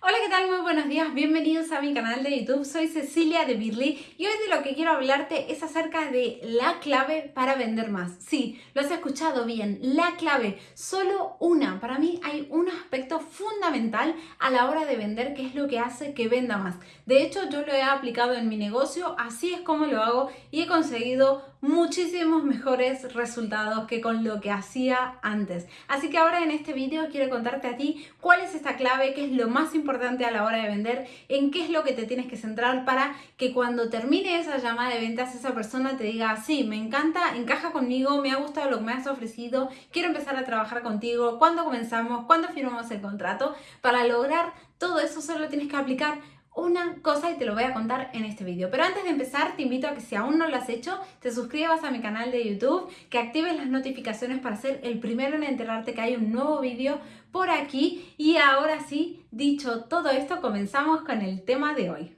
Hola, ¿qué tal? Muy buenos días, bienvenidos a mi canal de YouTube. Soy Cecilia de Birly y hoy de lo que quiero hablarte es acerca de la clave para vender más. Sí, lo has escuchado bien, la clave, solo una. Para mí hay un aspecto fundamental a la hora de vender que es lo que hace que venda más. De hecho, yo lo he aplicado en mi negocio, así es como lo hago y he conseguido muchísimos mejores resultados que con lo que hacía antes. Así que ahora en este vídeo quiero contarte a ti cuál es esta clave, qué es lo más importante importante a la hora de vender, en qué es lo que te tienes que centrar para que cuando termine esa llamada de ventas esa persona te diga, sí, me encanta, encaja conmigo, me ha gustado lo que me has ofrecido, quiero empezar a trabajar contigo, ¿cuándo comenzamos? ¿Cuándo firmamos el contrato? Para lograr todo eso solo tienes que aplicar una cosa y te lo voy a contar en este vídeo. Pero antes de empezar te invito a que si aún no lo has hecho, te suscribas a mi canal de YouTube, que actives las notificaciones para ser el primero en enterarte que hay un nuevo vídeo por aquí. Y ahora sí, dicho todo esto, comenzamos con el tema de hoy.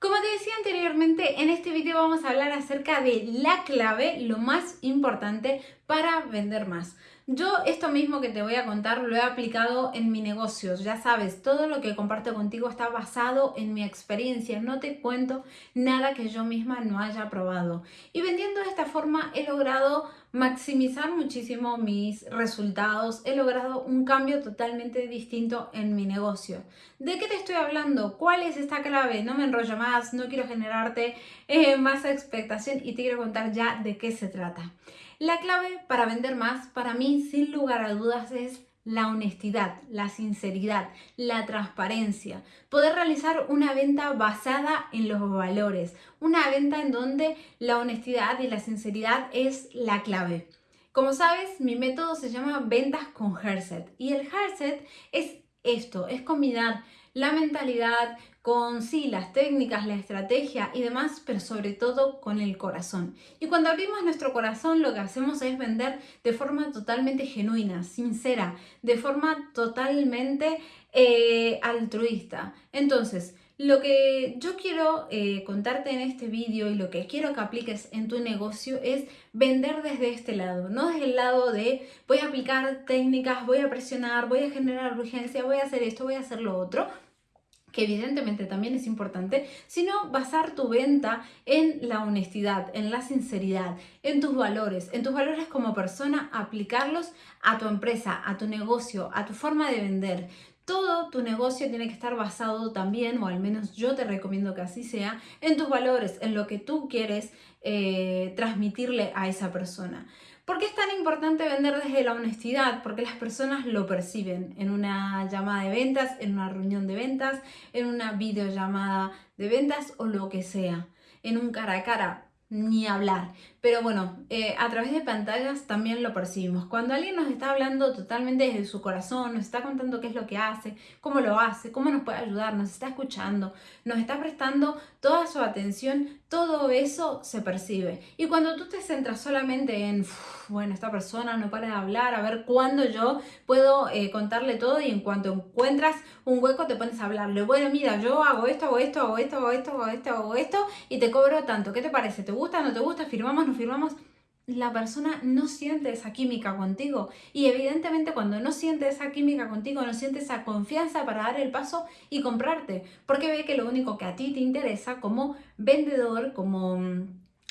Como te decía anteriormente, en este vídeo vamos a hablar acerca de la clave, lo más importante para vender más. Yo esto mismo que te voy a contar lo he aplicado en mi negocio. Ya sabes, todo lo que comparto contigo está basado en mi experiencia. No te cuento nada que yo misma no haya probado. Y vendiendo de esta forma he logrado maximizar muchísimo mis resultados. He logrado un cambio totalmente distinto en mi negocio. ¿De qué te estoy hablando? ¿Cuál es esta clave? No me enrollo más, no quiero generarte eh, más expectación y te quiero contar ya de qué se trata. La clave para vender más, para mí, sin lugar a dudas, es la honestidad, la sinceridad, la transparencia, poder realizar una venta basada en los valores, una venta en donde la honestidad y la sinceridad es la clave. Como sabes, mi método se llama ventas con Herset. Y el Herset es esto, es combinar la mentalidad, con sí, las técnicas, la estrategia y demás, pero sobre todo con el corazón. Y cuando abrimos nuestro corazón lo que hacemos es vender de forma totalmente genuina, sincera, de forma totalmente eh, altruista. Entonces, lo que yo quiero eh, contarte en este vídeo y lo que quiero que apliques en tu negocio es vender desde este lado, no desde el lado de voy a aplicar técnicas, voy a presionar, voy a generar urgencia, voy a hacer esto, voy a hacer lo otro, que evidentemente también es importante, sino basar tu venta en la honestidad, en la sinceridad, en tus valores, en tus valores como persona, aplicarlos a tu empresa, a tu negocio, a tu forma de vender. Todo tu negocio tiene que estar basado también, o al menos yo te recomiendo que así sea, en tus valores, en lo que tú quieres eh, transmitirle a esa persona. ¿Por qué es tan importante vender desde la honestidad? Porque las personas lo perciben en una llamada de ventas, en una reunión de ventas, en una videollamada de ventas o lo que sea, en un cara a cara ni hablar. Pero bueno, eh, a través de pantallas también lo percibimos. Cuando alguien nos está hablando totalmente desde su corazón, nos está contando qué es lo que hace, cómo lo hace, cómo nos puede ayudar, nos está escuchando, nos está prestando toda su atención, todo eso se percibe. Y cuando tú te centras solamente en, bueno, esta persona no para de hablar, a ver cuándo yo puedo eh, contarle todo y en cuanto encuentras un hueco te pones a hablarle. Bueno, mira, yo hago esto, hago esto, hago esto, hago esto, hago esto, hago esto y te cobro tanto. ¿Qué te parece? ¿Te gusta? ¿No te gusta? ¿Firmamos? Firmamos, la persona no siente esa química contigo. Y evidentemente cuando no siente esa química contigo, no siente esa confianza para dar el paso y comprarte. Porque ve que lo único que a ti te interesa como vendedor, como mm,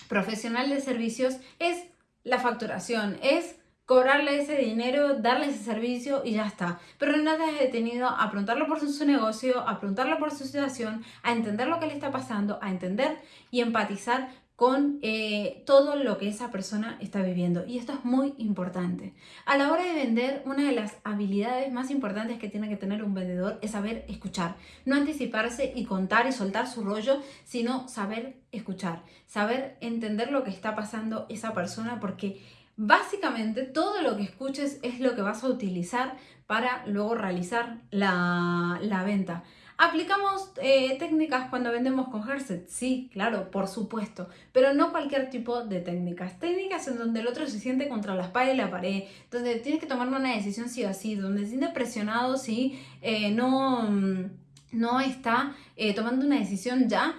profesional de servicios, es la facturación, es cobrarle ese dinero, darle ese servicio y ya está. Pero no te has detenido a preguntarlo por su, negocio, a preguntarlo por su situación, a entender lo que le está pasando, a entender y empatizar con eh, todo lo que esa persona está viviendo. Y esto es muy importante. A la hora de vender, una de las habilidades más importantes que tiene que tener un vendedor es saber escuchar. No anticiparse y contar y soltar su rollo, sino saber escuchar. Saber entender lo que está pasando esa persona porque básicamente todo lo que escuches es lo que vas a utilizar para luego realizar la, la venta. ¿Aplicamos eh, técnicas cuando vendemos con Herset? Sí, claro, por supuesto, pero no cualquier tipo de técnicas. Técnicas en donde el otro se siente contra la espalda y la pared, donde tienes que tomar una decisión sí o sí, donde se siente presionado si eh, no, mm, no está eh, tomando una decisión ya,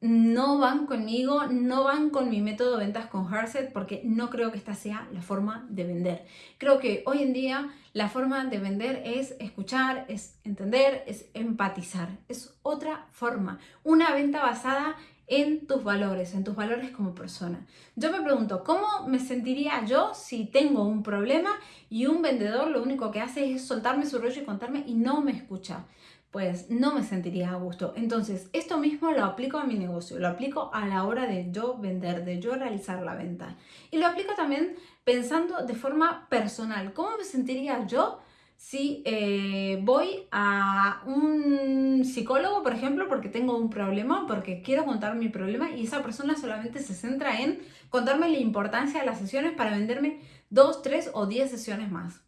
no van conmigo, no van con mi método de ventas con Herset porque no creo que esta sea la forma de vender. Creo que hoy en día la forma de vender es escuchar, es entender, es empatizar. Es otra forma. Una venta basada en tus valores, en tus valores como persona. Yo me pregunto, ¿cómo me sentiría yo si tengo un problema y un vendedor lo único que hace es soltarme su rollo y contarme y no me escucha? Pues no me sentiría a gusto. Entonces, esto mismo lo aplico a mi negocio, lo aplico a la hora de yo vender, de yo realizar la venta. Y lo aplico también pensando de forma personal. ¿Cómo me sentiría yo si eh, voy a un psicólogo, por ejemplo, porque tengo un problema, porque quiero contar mi problema y esa persona solamente se centra en contarme la importancia de las sesiones para venderme dos, tres o diez sesiones más?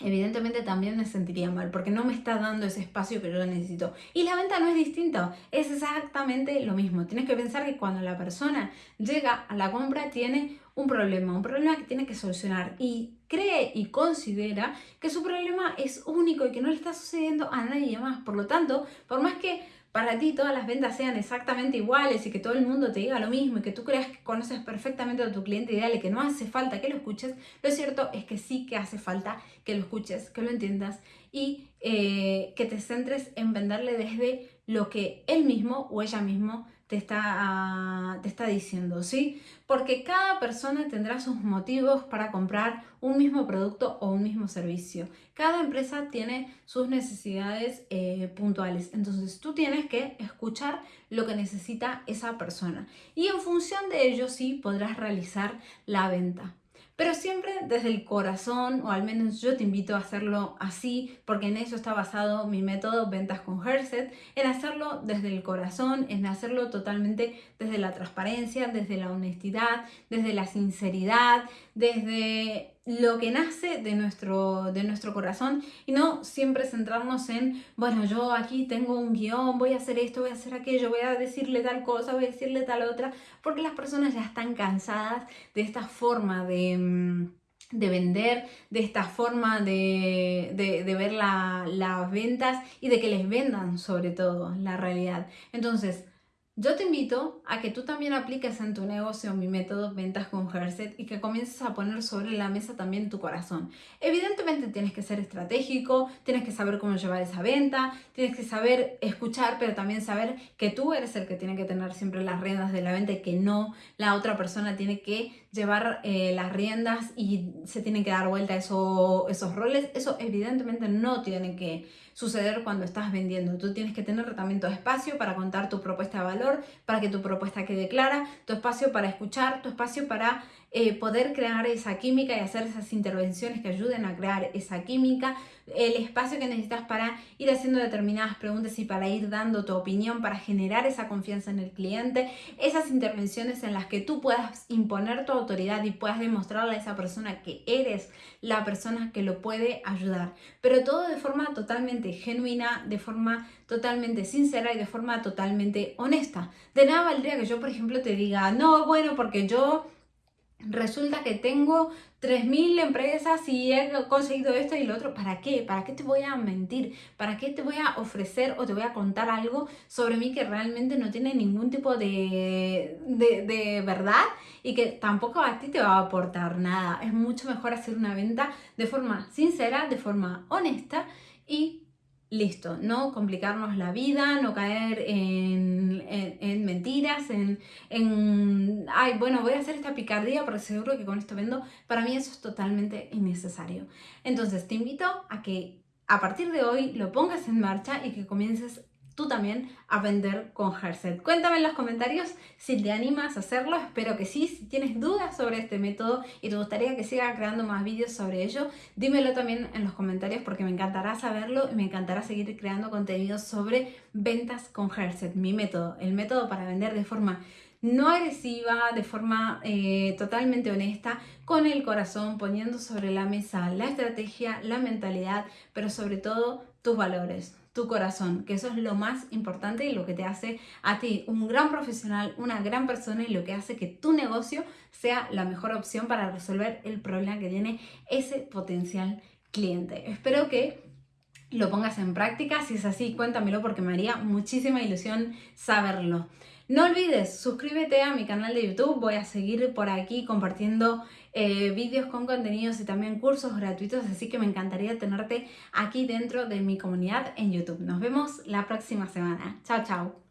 Evidentemente también me sentiría mal porque no me está dando ese espacio que yo necesito. Y la venta no es distinta, es exactamente lo mismo. Tienes que pensar que cuando la persona llega a la compra tiene un problema, un problema que tiene que solucionar y cree y considera que su problema es único y que no le está sucediendo a nadie más. Por lo tanto, por más que para ti todas las ventas sean exactamente iguales y que todo el mundo te diga lo mismo y que tú creas que conoces perfectamente a tu cliente ideal y que no hace falta que lo escuches, lo cierto es que sí que hace falta que lo escuches, que lo entiendas y eh, que te centres en venderle desde lo que él mismo o ella mismo te está, te está diciendo, ¿sí? Porque cada persona tendrá sus motivos para comprar un mismo producto o un mismo servicio. Cada empresa tiene sus necesidades eh, puntuales. Entonces tú tienes que escuchar lo que necesita esa persona. Y en función de ello sí podrás realizar la venta pero siempre desde el corazón, o al menos yo te invito a hacerlo así, porque en eso está basado mi método Ventas con Herset, en hacerlo desde el corazón, en hacerlo totalmente desde la transparencia, desde la honestidad, desde la sinceridad, desde lo que nace de nuestro, de nuestro corazón y no siempre centrarnos en, bueno, yo aquí tengo un guion, voy a hacer esto, voy a hacer aquello, voy a decirle tal cosa, voy a decirle tal otra, porque las personas ya están cansadas de esta forma de mm, de vender, de esta forma de, de, ver las ventas y de que les vendan sobre todo la realidad. Entonces, yo te invito a que tú también apliques en tu negocio mi método Ventas con Herset y que comiences a poner sobre la mesa también tu corazón. Evidentemente tienes que ser estratégico, tienes que saber cómo llevar esa venta, tienes que saber escuchar, pero también saber que tú eres el que tiene que tener siempre las riendas de la venta y que no la otra persona tiene que llevar eh, las riendas y se tienen que dar vuelta eso, esos roles. Eso evidentemente no tiene que suceder cuando estás vendiendo. Tú tienes que tener también tu espacio para contar tu propuesta de valor, para que tu propuesta quede clara, tu espacio para escuchar, tu espacio para eh, poder crear esa química y hacer esas intervenciones que ayuden a crear esa química, el espacio que necesitas para ir haciendo determinadas preguntas y para ir dando tu opinión, para generar esa confianza en el cliente, esas intervenciones en las que tú puedas imponer tu autoridad y puedas demostrarle a esa persona que eres la persona que lo puede ayudar, pero todo de forma totalmente genuina, de forma totalmente sincera y de forma totalmente honesta. De nada valdría que yo, por ejemplo, te diga, no, bueno, porque yo resulta que tengo 3.000 empresas y he conseguido esto y lo otro. ¿Para qué? ¿Para qué te voy a mentir? ¿Para qué te voy a ofrecer o te voy a contar algo sobre mí que realmente no tiene ningún tipo de, de, verdad y que tampoco a ti te va a aportar nada? Es mucho mejor hacer una venta de forma sincera, de forma honesta y listo, no complicarnos la vida, no caer en, en, en, ay, bueno, voy a hacer esta picardía porque seguro que con esto vendo. Para mí eso es totalmente innecesario. Entonces te invito a que a partir de hoy lo pongas en marcha y que comiences tú también a vender con Herset. Cuéntame en los comentarios si te animas a hacerlo, espero que sí. Si tienes dudas sobre este método y te gustaría que siga creando más vídeos sobre ello, dímelo también en los comentarios porque me encantará saberlo y me encantará seguir creando contenido sobre ventas con Herset, mi método, el método para vender de forma no agresiva, de forma eh, totalmente honesta, con el corazón, poniendo sobre la mesa la estrategia, la mentalidad, pero sobre todo tus valores, tu corazón, que eso es lo más importante y lo que te hace a ti un gran profesional, una gran persona y lo que hace que tu negocio sea la mejor opción para resolver el problema que tiene ese potencial cliente. Espero que lo pongas en práctica, si es así cuéntamelo porque me haría muchísima ilusión saberlo. No olvides, suscríbete a mi canal de YouTube, voy a seguir por aquí compartiendo eh, vídeos con contenidos y también cursos gratuitos, así que me encantaría tenerte aquí dentro de mi comunidad en YouTube. Nos vemos la próxima semana. Chao, chao.